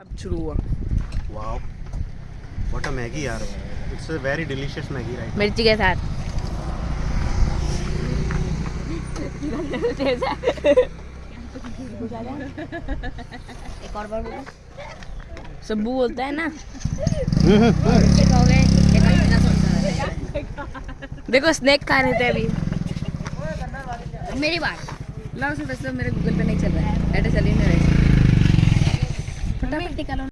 अब शुरू हुआ। वाओ व्हाट अ मैगी यार। It's a very delicious Maggi right मिर्ची के साथ। एक और बार बोलो। सब्बू बोलता है ना। देखो स्नैक खा रहे थे अभी। मेरी बात। लाओ से वैसे तो मेरे गूगल पे नहीं चल रहा है। एड्रेस चल